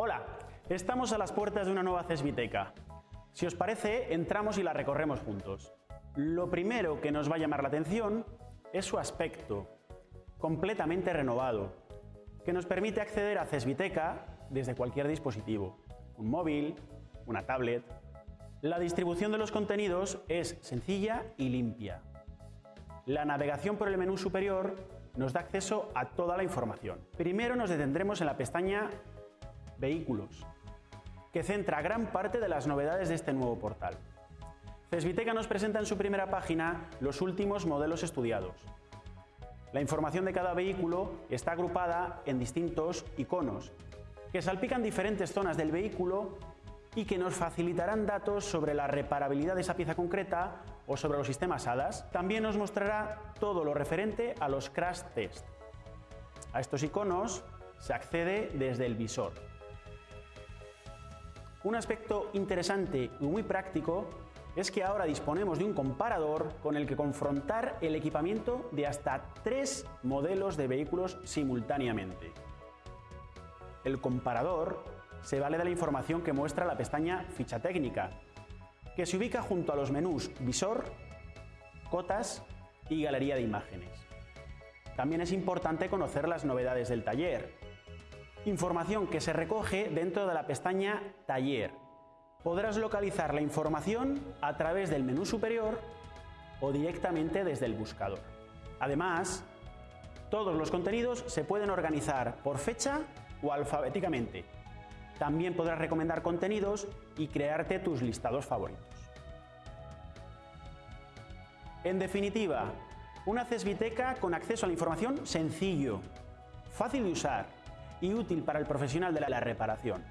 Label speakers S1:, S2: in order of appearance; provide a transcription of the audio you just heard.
S1: Hola, estamos a las puertas de una nueva CESBITECA. Si os parece, entramos y la recorremos juntos. Lo primero que nos va a llamar la atención es su aspecto, completamente renovado, que nos permite acceder a CESBITECA desde cualquier dispositivo, un móvil, una tablet. La distribución de los contenidos es sencilla y limpia. La navegación por el menú superior nos da acceso a toda la información. Primero nos detendremos en la pestaña Vehículos, que centra gran parte de las novedades de este nuevo portal. Cesbiteca nos presenta en su primera página los últimos modelos estudiados. La información de cada vehículo está agrupada en distintos iconos, que salpican diferentes zonas del vehículo y que nos facilitarán datos sobre la reparabilidad de esa pieza concreta o sobre los sistemas HADAS. También nos mostrará todo lo referente a los crash test. A estos iconos se accede desde el visor. Un aspecto interesante y muy práctico es que ahora disponemos de un comparador con el que confrontar el equipamiento de hasta tres modelos de vehículos simultáneamente. El comparador se vale de la información que muestra la pestaña Ficha técnica, que se ubica junto a los menús Visor, Cotas y Galería de imágenes. También es importante conocer las novedades del taller, Información que se recoge dentro de la pestaña Taller. Podrás localizar la información a través del menú superior o directamente desde el buscador. Además, todos los contenidos se pueden organizar por fecha o alfabéticamente. También podrás recomendar contenidos y crearte tus listados favoritos. En definitiva, una CESBITECA con acceso a la información sencillo, fácil de usar y útil para el profesional de la reparación.